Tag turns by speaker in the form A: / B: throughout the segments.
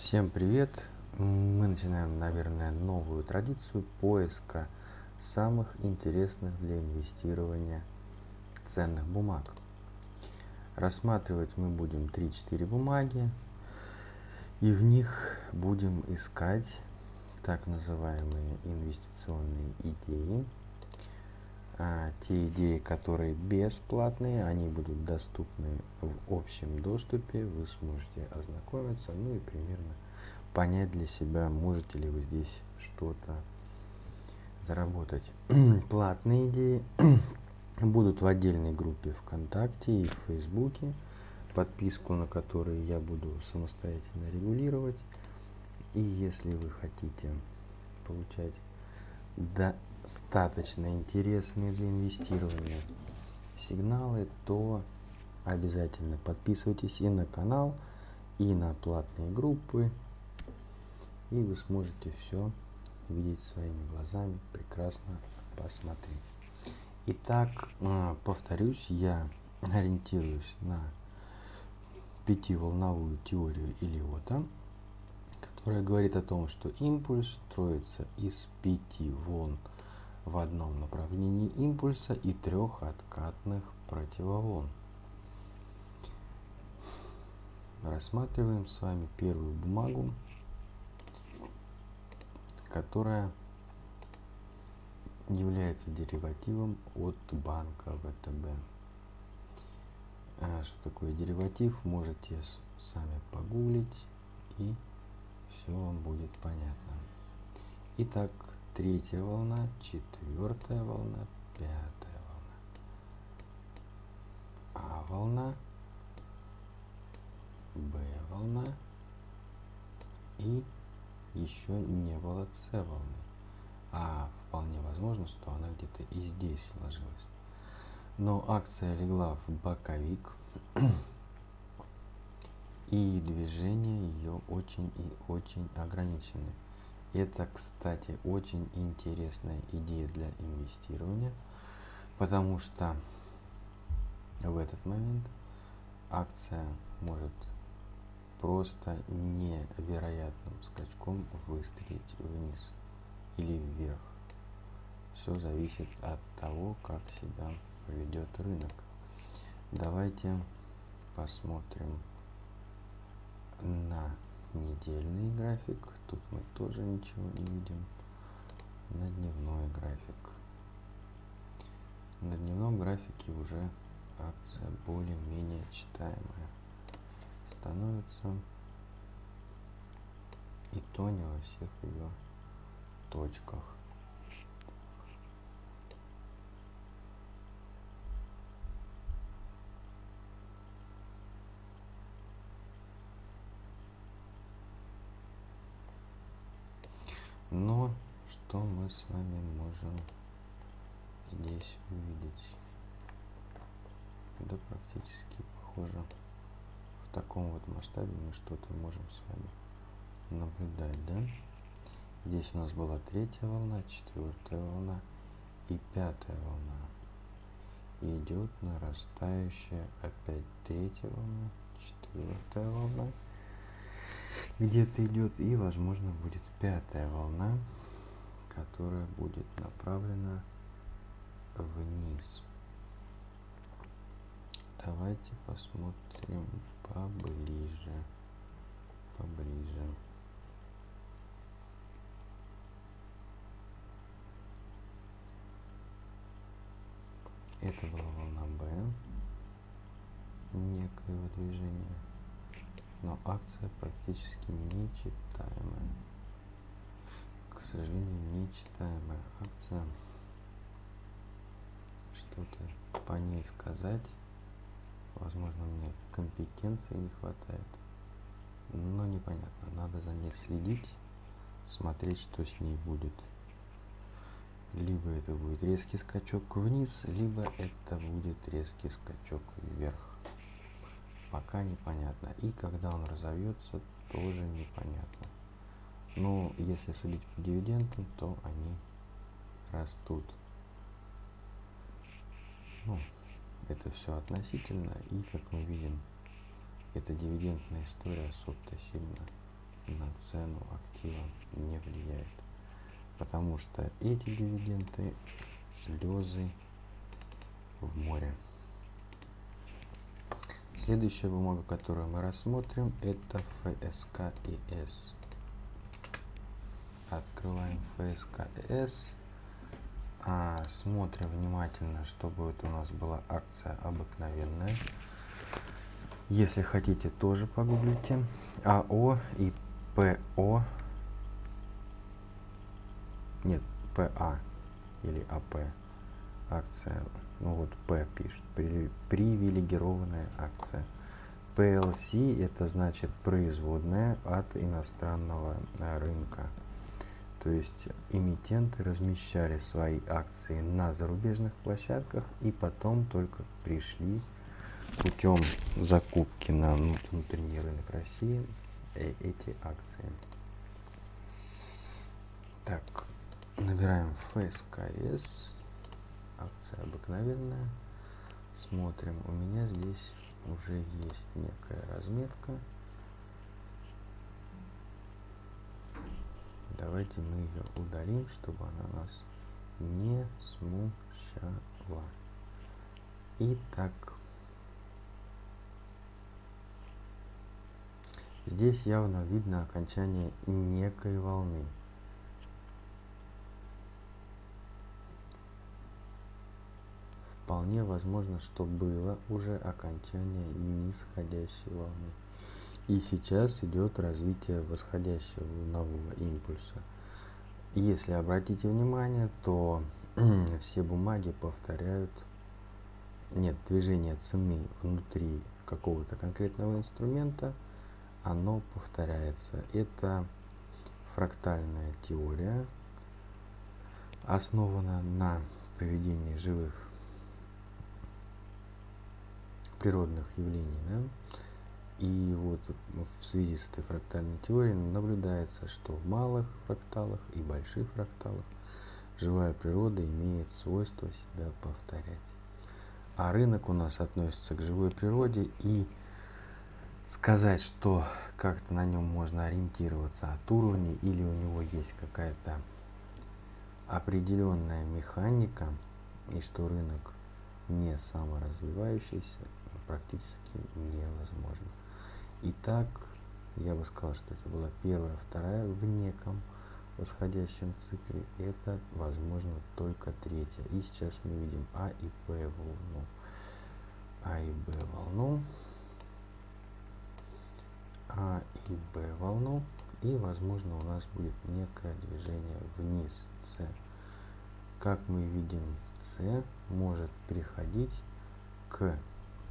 A: Всем привет! Мы начинаем, наверное, новую традицию поиска самых интересных для инвестирования ценных бумаг. Рассматривать мы будем 3-4 бумаги и в них будем искать так называемые инвестиционные идеи. А, те идеи, которые бесплатные, они будут доступны в общем доступе, вы сможете ознакомиться, ну и примерно понять для себя, можете ли вы здесь что-то заработать. Платные идеи будут в отдельной группе ВКонтакте и в Фейсбуке, подписку на которые я буду самостоятельно регулировать. И если вы хотите получать достаточно интересные для инвестирования сигналы, то обязательно подписывайтесь и на канал, и на платные группы, и вы сможете все видеть своими глазами, прекрасно посмотреть. Итак, а, повторюсь, я ориентируюсь на пятиволновую теорию Илиота, которая говорит о том, что импульс строится из пяти волн в одном направлении импульса и трех откатных противоволн. Рассматриваем с вами первую бумагу, которая является деривативом от банка ВТБ. А что такое дериватив, можете сами погуглить и все вам будет понятно. Итак, третья волна, четвертая волна, пятая волна. А волна, Б волна и еще не было С волны. А вполне возможно, что она где-то и здесь сложилась. Но акция легла в боковик. и движения ее очень и очень ограничены. Это, кстати, очень интересная идея для инвестирования, потому что в этот момент акция может просто невероятным скачком выстрелить вниз или вверх. Все зависит от того, как себя поведет рынок. Давайте посмотрим на недельный график. Тут мы тоже ничего не видим. На дневной график. На дневном графике уже акция более-менее читаемая становится. И то не во всех ее точках. Но что мы с вами можем здесь увидеть? Да практически похоже в таком вот масштабе мы что-то можем с вами наблюдать, да? Здесь у нас была третья волна, четвертая волна и пятая волна. Идет нарастающая опять третья волна, четвертая волна где-то идет и возможно будет пятая волна которая будет направлена вниз. Давайте посмотрим поближе поближе. Это была волна Б некоего движения но акция практически нечитаемая. К сожалению, нечитаемая акция. Что-то по ней сказать. Возможно, мне компетенции не хватает. Но непонятно. Надо за ней следить, смотреть, что с ней будет. Либо это будет резкий скачок вниз, либо это будет резкий скачок вверх пока непонятно. И когда он разовьется, тоже непонятно. Но если судить по дивидендам, то они растут. Ну, это все относительно. И как мы видим, эта дивидендная история особо сильно на цену актива не влияет. Потому что эти дивиденды слезы в море. Следующая бумага, которую мы рассмотрим, это ФСКИС. Открываем ФСКС. А, смотрим внимательно, чтобы это у нас была акция обыкновенная. Если хотите, тоже погуглите. АО и ПО. Нет, ПА или АП. Акция. Ну вот П пишет. Привилегированная акция. PLC это значит производная от иностранного рынка. То есть эмитенты размещали свои акции на зарубежных площадках и потом только пришли путем закупки на внутренний рынок России э, эти акции. Так, набираем ФСКС, обыкновенная, смотрим, у меня здесь уже есть некая разметка. Давайте мы ее удалим, чтобы она нас не смущала. Итак, здесь явно видно окончание некой волны. Вполне возможно, что было уже окончание нисходящей волны. И сейчас идет развитие восходящего волнового импульса. Если обратите внимание, то все бумаги повторяют, нет, движение цены внутри какого-то конкретного инструмента, оно повторяется. Это фрактальная теория, основана на поведении живых природных явлений. Да? И вот в связи с этой фрактальной теорией наблюдается, что в малых фракталах и больших фракталах живая природа имеет свойство себя повторять. А рынок у нас относится к живой природе и сказать, что как-то на нем можно ориентироваться от уровня или у него есть какая-то определенная механика и что рынок не саморазвивающийся практически невозможно. Итак, я бы сказал, что это была первая, вторая в неком восходящем цикле. Это, возможно, только третья. И сейчас мы видим А и Б волну. А и Б волну. А и Б волну. И, возможно, у нас будет некое движение вниз С. Как мы видим, С может приходить к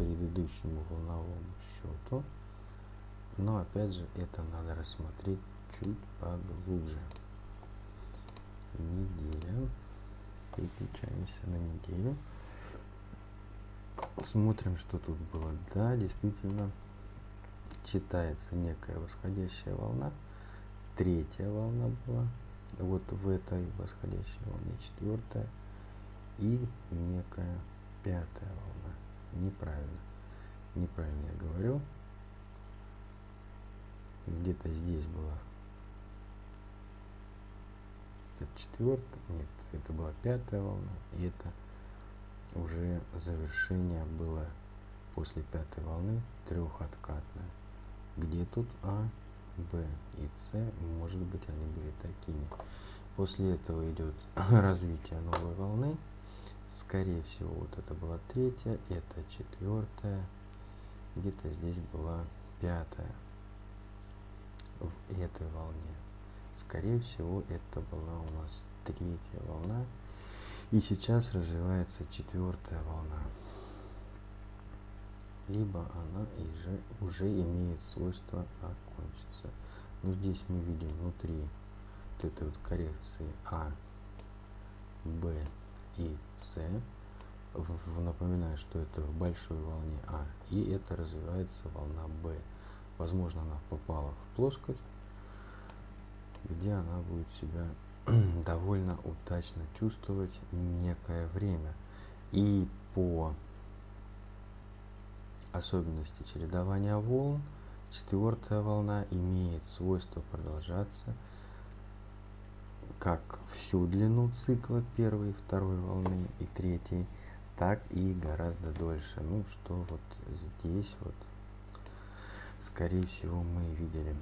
A: предыдущему волновому счету но опять же это надо рассмотреть чуть поглубже. Неделя. Переключаемся на неделю. Смотрим, что тут было. Да, действительно, читается некая восходящая волна. Третья волна была. Вот в этой восходящей волне четвертая. И некая пятая волна. Неправильно. Неправильно я говорю. Где-то здесь была. Это четвертая нет это была пятая волна и это уже завершение было после пятой волны трехоткатное где тут а б и с? Может быть они были такими. После этого идет развитие новой волны скорее всего вот это была третья это четвертая где-то здесь была пятая в этой волне. Скорее всего, это была у нас третья волна. И сейчас развивается четвертая волна. Либо она уже, уже имеет свойство окончиться. Но здесь мы видим внутри вот этой вот коррекции А, Б и С. Напоминаю, что это в большой волне А. И это развивается волна Б. Возможно, она попала в плоскость, где она будет себя довольно удачно чувствовать некое время. И по особенности чередования волн Четвертая волна имеет свойство продолжаться как всю длину цикла первой, второй волны и третьей, так и гораздо дольше. Ну, что вот здесь вот, скорее всего, мы видели.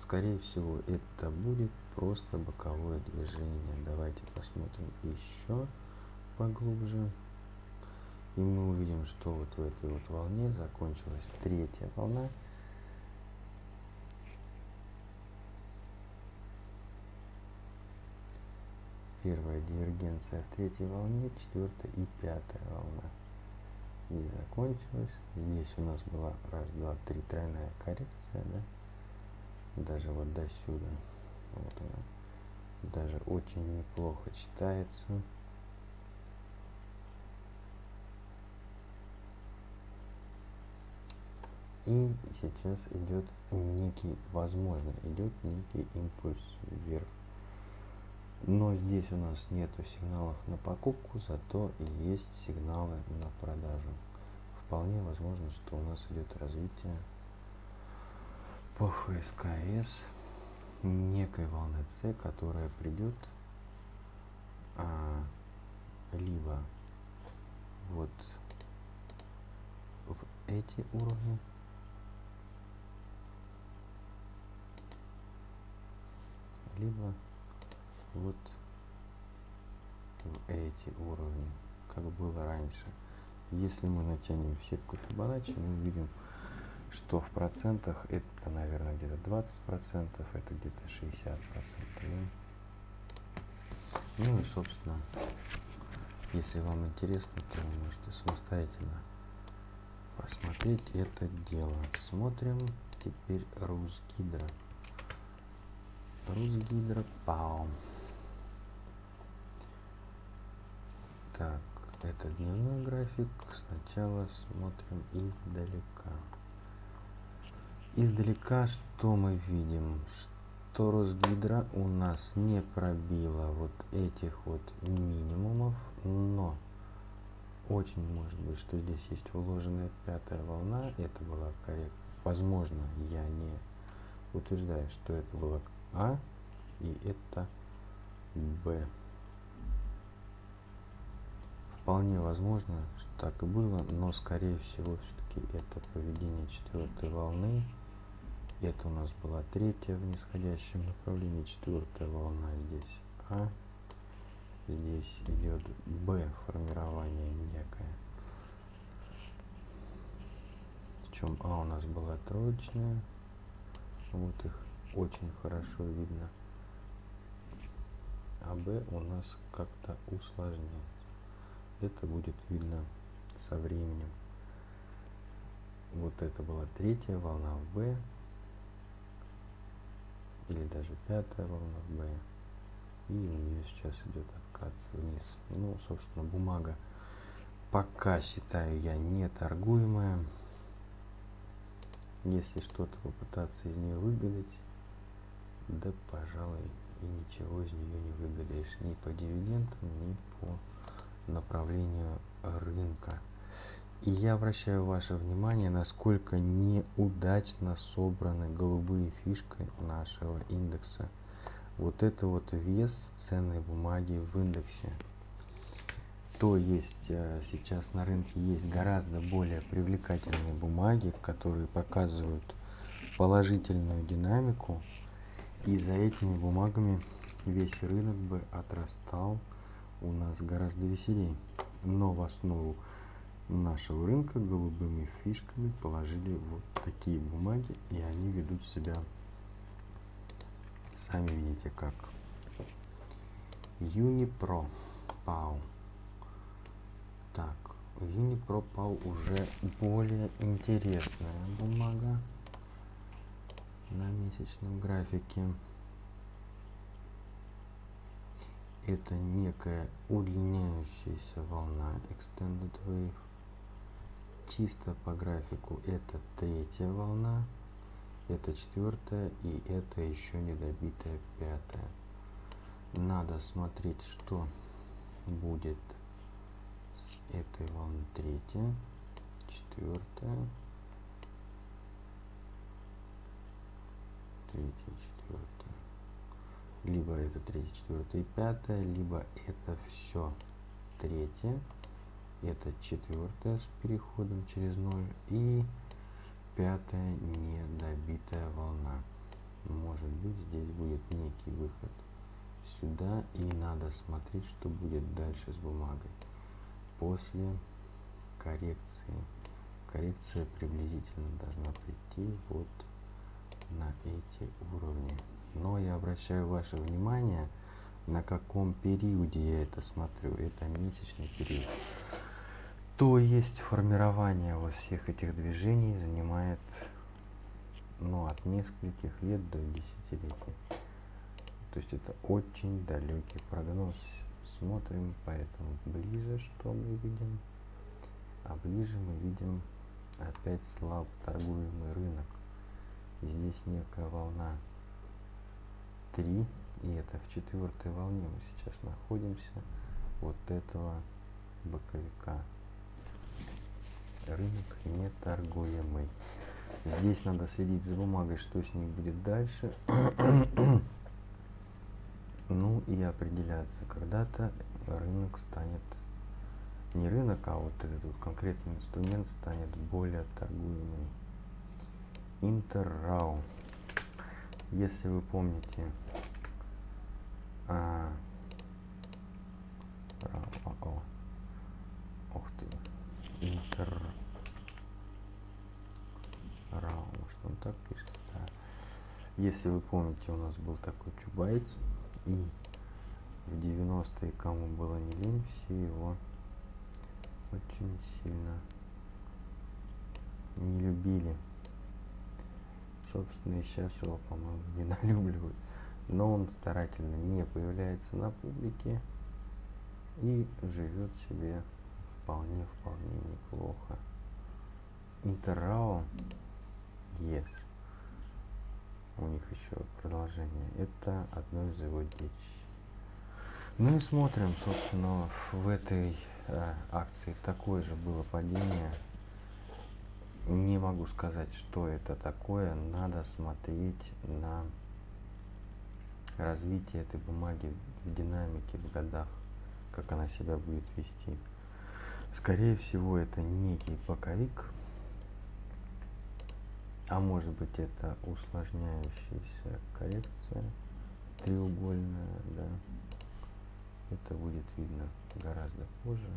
A: Скорее всего, это будет просто боковое движение. Давайте посмотрим еще поглубже. И мы увидим, что вот в этой вот волне закончилась третья волна. Первая дивергенция в третьей волне, четвертая и пятая волна. И закончилась. Здесь у нас была раз, два, три тройная коррекция, да? даже вот до сюда вот она даже очень неплохо читается и сейчас идет некий возможно идет некий импульс вверх но здесь у нас нету сигналов на покупку зато есть сигналы на продажу. Вполне возможно что у нас идет развитие по ФСКС некой волны С, которая придет а, либо вот в эти уровни, либо вот эти уровни, как было раньше. Если мы натянем сетку Фибоначчи, мы увидим что в процентах это, наверное, где-то 20 процентов, это где-то 60 процентов. Ну и, собственно, если вам интересно, то вы можете самостоятельно посмотреть это дело. Смотрим теперь Русгидро. Русгидро Пау. Так, это дневной график. Сначала смотрим издалека. Издалека что мы видим? Что Росгидро у нас не пробила вот этих вот минимумов, но очень может быть, что здесь есть вложенная пятая волна. Это была коррект. Возможно, я не утверждаю, что это было А и это Б. Вполне возможно, что так и было, но скорее всего все-таки это поведение четвертой волны это у нас была третья в нисходящем направлении, четвертая волна здесь А. Здесь идет Б формирование некое. Причем А у нас была троечная. Вот их очень хорошо видно. А Б у нас как-то усложняется. Это будет видно со временем. Вот это была третья волна в Б или даже пятая волна в Б. И у нее сейчас идет откат вниз. Ну, собственно, бумага пока считаю я не торгуемая. Если что-то попытаться из нее выгадать, да, пожалуй, и ничего из нее не выгадаешь ни по дивидендам, ни по направлению рынка. И я обращаю ваше внимание, насколько неудачно собраны голубые фишки нашего индекса. Вот это вот вес ценной бумаги в индексе. То есть э, сейчас на рынке есть гораздо более привлекательные бумаги, которые показывают положительную динамику. И за этими бумагами весь рынок бы отрастал у нас гораздо веселее. Но в основу нашего рынка голубыми фишками положили вот такие бумаги и они ведут себя сами видите как. Unipro PAU так Unipro PAU уже более интересная бумага на месячном графике это некая удлиняющаяся волна extended wave чисто по графику это третья волна, это четвертая и это еще недобитая пятая. Надо смотреть, что будет с этой волны третья, четвертая, третья, четвертая. Либо это третья, четвертая и пятая, либо это все третья, это четвертая с переходом через ноль и пятая недобитая волна. Может быть здесь будет некий выход сюда и надо смотреть, что будет дальше с бумагой после коррекции. Коррекция приблизительно должна прийти вот на эти уровни. Но я обращаю ваше внимание, на каком периоде я это смотрю. Это месячный период. То есть формирование во всех этих движений занимает ну, от нескольких лет до десятилетий. То есть это очень далекий прогноз. Смотрим поэтому ближе, что мы видим. А ближе мы видим опять слабо торгуемый рынок. Здесь некая волна 3, и это в четвертой волне мы сейчас находимся вот этого боковика. Рынок не торгуемый. Здесь надо следить за бумагой, что с ней будет дальше. ну и определяться. Когда-то рынок станет, не рынок, а вот этот вот конкретный инструмент станет более торгуемым. Интеррау. Если вы помните, а, о, о, ух ты, интер Рау, может он так пишет, да. Если вы помните, у нас был такой Чубайс, и в 90-е, кому было не лень, все его очень сильно не любили. Собственно, и сейчас его, по-моему, неналюбливают. Но он старательно не появляется на публике и живет себе вполне-вполне неплохо. Интеррао Yes. У них еще продолжение. Это одно из его детищ. Ну и смотрим, собственно, в этой э, акции такое же было падение. Не могу сказать, что это такое. Надо смотреть на развитие этой бумаги в динамике, в годах, как она себя будет вести. Скорее всего, это некий боковик, а может быть это усложняющаяся коррекция треугольная, да. Это будет видно гораздо позже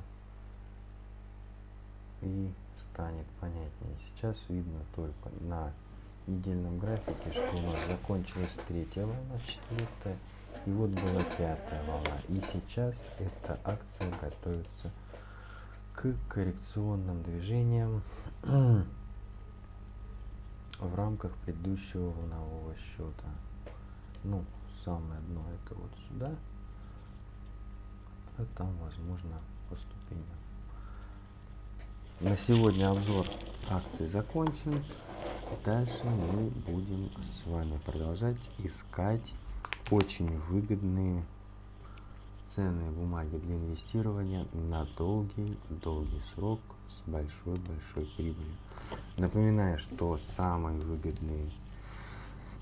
A: и станет понятнее. Сейчас видно только на недельном графике, что у нас закончилась третья волна, четвертая, и вот была пятая волна. И сейчас эта акция готовится к коррекционным движениям в рамках предыдущего волнового счета. Ну, самое дно это вот сюда, а там возможно по ступеням. На сегодня обзор акций закончен. Дальше мы будем с вами продолжать искать очень выгодные ценные бумаги для инвестирования на долгий-долгий срок с большой-большой прибылью. Напоминаю, что самые выгодные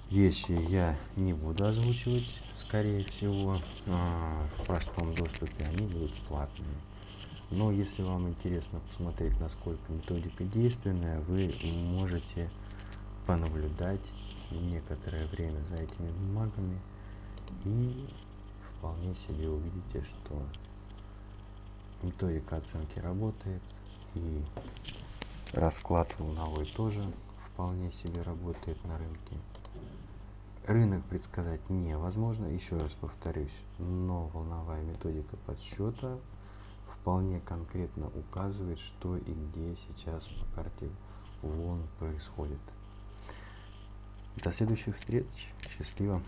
A: вещи я не буду озвучивать, скорее всего, а, в простом доступе, они будут платные. Но если вам интересно посмотреть, насколько методика действенная, вы можете понаблюдать некоторое время за этими бумагами и вполне себе увидите, что методика оценки работает, и расклад волновой тоже вполне себе работает на рынке. Рынок предсказать невозможно, еще раз повторюсь, но волновая методика подсчета вполне конкретно указывает, что и где сейчас по карте волн происходит. До следующих встреч. Счастливо.